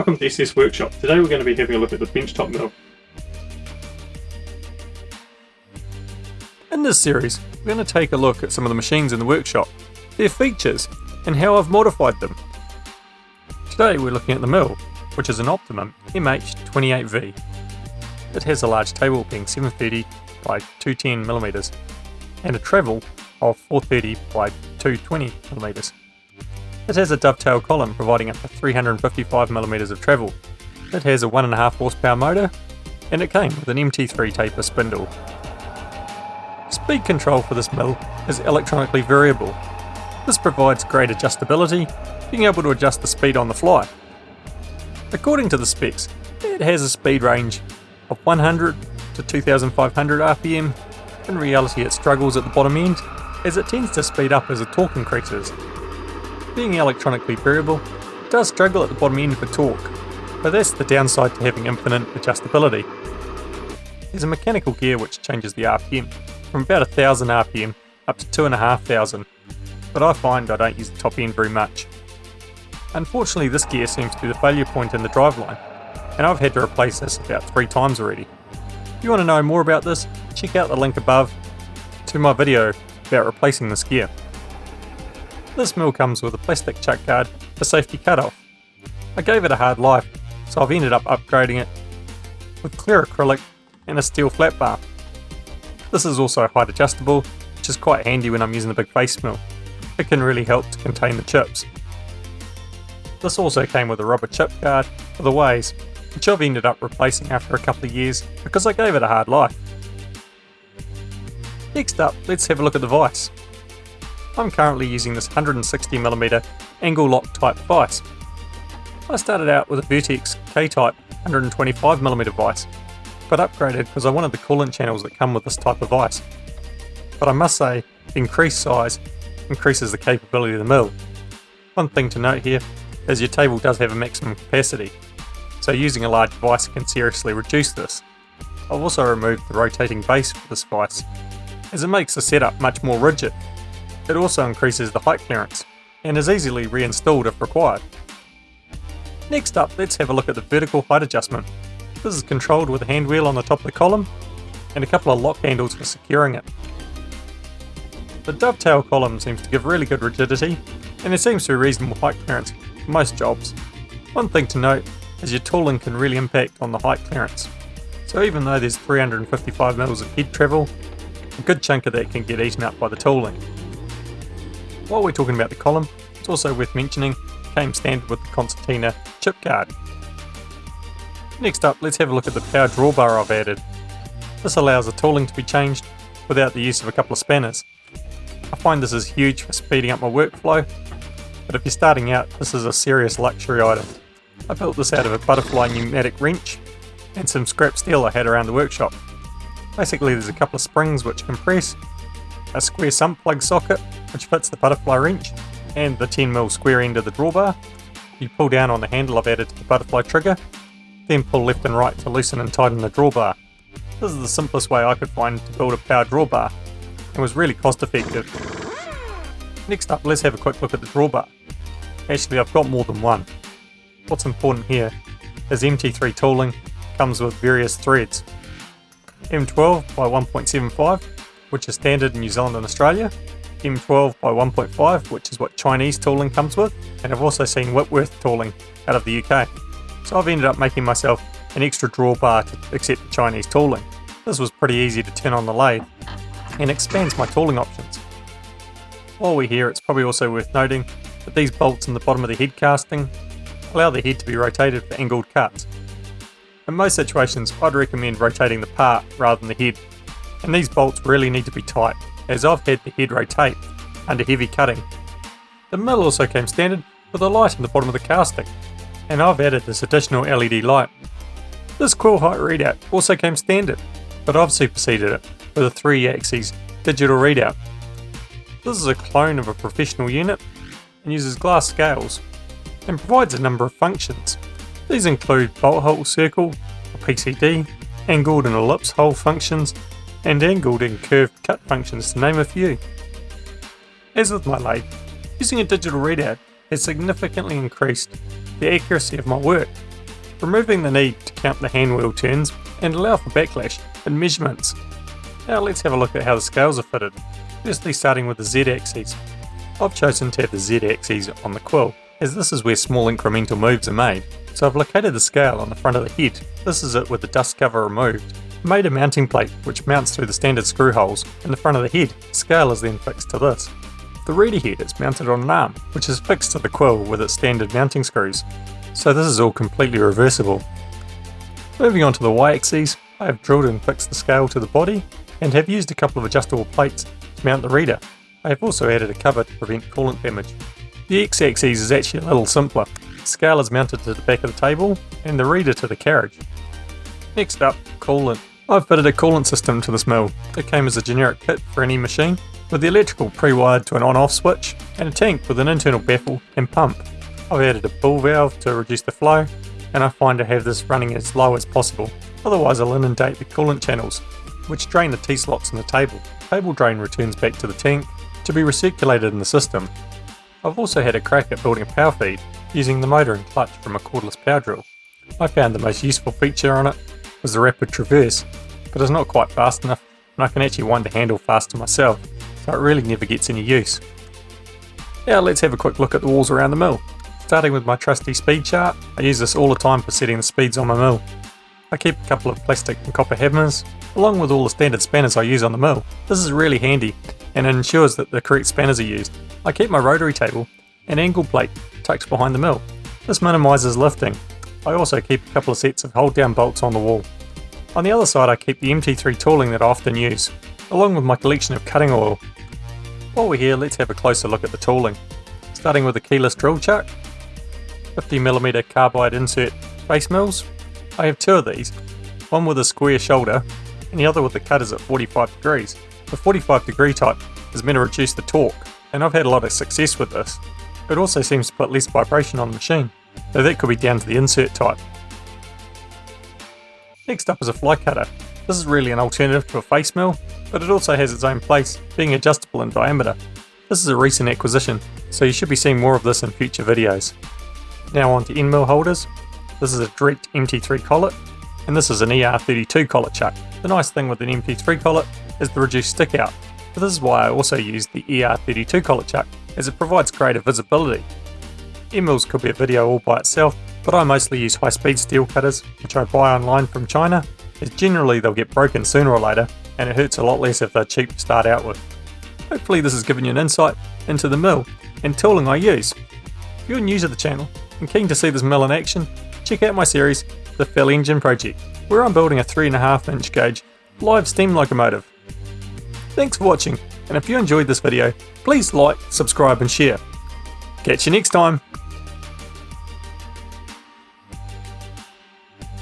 Welcome to SS Workshop. Today we're going to be having a look at the benchtop mill. In this series, we're going to take a look at some of the machines in the workshop, their features, and how I've modified them. Today we're looking at the mill, which is an Optimum MH28V. It has a large table being 730 by 210mm and a travel of 430 by 220mm. It has a dovetail column providing up to 355mm of travel. It has a 1.5 horsepower motor, and it came with an MT3 taper spindle. Speed control for this mill is electronically variable. This provides great adjustability, being able to adjust the speed on the fly. According to the specs, it has a speed range of 100 to 2500 RPM. In reality it struggles at the bottom end, as it tends to speed up as the torque increases, being electronically variable, does struggle at the bottom end for torque, but that's the downside to having infinite adjustability. There's a mechanical gear which changes the RPM from about 1000 RPM up to 2500, but I find I don't use the top end very much. Unfortunately this gear seems to be the failure point in the driveline, and I've had to replace this about three times already. If you want to know more about this, check out the link above to my video about replacing this gear. This mill comes with a plastic chuck guard for safety cutoff. I gave it a hard life, so I've ended up upgrading it with clear acrylic and a steel flat bar. This is also height adjustable, which is quite handy when I'm using the big face mill. It can really help to contain the chips. This also came with a rubber chip guard for the ways, which I've ended up replacing after a couple of years because I gave it a hard life. Next up, let's have a look at the vise. I'm currently using this 160mm angle lock type vise. I started out with a Vertex K-type 125mm vise, but upgraded because I wanted the coolant channels that come with this type of vise. But I must say, increased size increases the capability of the mill. One thing to note here is your table does have a maximum capacity, so using a large vise can seriously reduce this. I've also removed the rotating base for this vise, as it makes the setup much more rigid it also increases the height clearance, and is easily reinstalled if required. Next up, let's have a look at the vertical height adjustment. This is controlled with a hand wheel on the top of the column, and a couple of lock handles for securing it. The dovetail column seems to give really good rigidity, and there seems to be reasonable height clearance for most jobs. One thing to note is your tooling can really impact on the height clearance. So even though there's 355mm of head travel, a good chunk of that can get eaten up by the tooling. While we're talking about the column, it's also worth mentioning came standard with the Concertina chip guard. Next up, let's have a look at the power drawbar I've added. This allows the tooling to be changed without the use of a couple of spanners. I find this is huge for speeding up my workflow, but if you're starting out, this is a serious luxury item. I built this out of a butterfly pneumatic wrench and some scrap steel I had around the workshop. Basically there's a couple of springs which compress, a square sump plug socket which fits the butterfly wrench and the 10mm square end of the drawbar. You pull down on the handle I've added to the butterfly trigger, then pull left and right to loosen and tighten the drawbar. This is the simplest way I could find to build a power drawbar, and was really cost effective. Next up, let's have a quick look at the drawbar. Actually, I've got more than one. What's important here is MT3 tooling comes with various threads. M12 by 1.75, which is standard in New Zealand and Australia, M12 by 1.5, which is what Chinese tooling comes with, and I've also seen Whitworth tooling out of the UK. So I've ended up making myself an extra drawbar to accept the Chinese tooling. This was pretty easy to turn on the lathe, and expands my tooling options. While we're here, it's probably also worth noting that these bolts in the bottom of the head casting allow the head to be rotated for angled cuts. In most situations, I'd recommend rotating the part rather than the head, and these bolts really need to be tight as I've had the head rotate under heavy cutting. The mill also came standard with a light in the bottom of the casting, and I've added this additional LED light. This quill height readout also came standard, but I've superseded it with a 3 axis digital readout. This is a clone of a professional unit and uses glass scales and provides a number of functions. These include bolt hole circle, PCD, angled and ellipse hole functions, and angled and curved cut functions to name a few. As with my lathe, using a digital readout has significantly increased the accuracy of my work removing the need to count the hand wheel turns and allow for backlash in measurements. Now let's have a look at how the scales are fitted. Firstly starting with the Z-axis. I've chosen to have the Z-axis on the quill, as this is where small incremental moves are made. So I've located the scale on the front of the head. This is it with the dust cover removed. Made a mounting plate which mounts through the standard screw holes in the front of the head. Scale is then fixed to this. The reader head is mounted on an arm, which is fixed to the quill with its standard mounting screws. So this is all completely reversible. Moving on to the y-axis, I have drilled and fixed the scale to the body and have used a couple of adjustable plates to mount the reader. I have also added a cover to prevent coolant damage. The x-axis is actually a little simpler. The scale is mounted to the back of the table and the reader to the carriage. Next up, coolant. I've fitted a coolant system to this mill. It came as a generic kit for any machine, with the electrical pre-wired to an on-off switch and a tank with an internal baffle and pump. I've added a ball valve to reduce the flow, and I find to have this running as low as possible. Otherwise I'll inundate the coolant channels, which drain the T-slots in the table. Table drain returns back to the tank to be recirculated in the system. I've also had a crack at building a power feed using the motor and clutch from a cordless power drill. I found the most useful feature on it was the rapid traverse, but it's not quite fast enough and I can actually wind the handle faster myself, so it really never gets any use. Now let's have a quick look at the walls around the mill. Starting with my trusty speed chart, I use this all the time for setting the speeds on my mill. I keep a couple of plastic and copper hammers, along with all the standard spanners I use on the mill. This is really handy, and it ensures that the correct spanners are used. I keep my rotary table and angle plate tucked behind the mill. This minimises lifting. I also keep a couple of sets of hold down bolts on the wall. On the other side I keep the MT3 tooling that I often use, along with my collection of cutting oil. While we're here, let's have a closer look at the tooling. Starting with the keyless drill chuck, 50mm carbide insert face mills. I have two of these, one with a square shoulder and the other with the cutters at 45 degrees. The 45 degree type is meant to reduce the torque, and I've had a lot of success with this. It also seems to put less vibration on the machine, though that could be down to the insert type. Next up is a fly cutter. This is really an alternative to a face mill, but it also has its own place, being adjustable in diameter. This is a recent acquisition, so you should be seeing more of this in future videos. Now on to end mill holders. This is a direct MT3 collet, and this is an ER32 collet chuck. The nice thing with an MT3 collet is the reduced stick out, but this is why I also use the ER32 collet chuck, as it provides greater visibility. End mills could be a video all by itself, but I mostly use high speed steel cutters, which I buy online from China, as generally they'll get broken sooner or later, and it hurts a lot less if they're cheap to start out with. Hopefully this has given you an insight into the mill and tooling I use. If you're new to the channel and keen to see this mill in action, check out my series, The Fell Engine Project, where I'm building a 3.5 inch gauge live steam locomotive. Thanks for watching, and if you enjoyed this video, please like, subscribe and share. Catch you next time!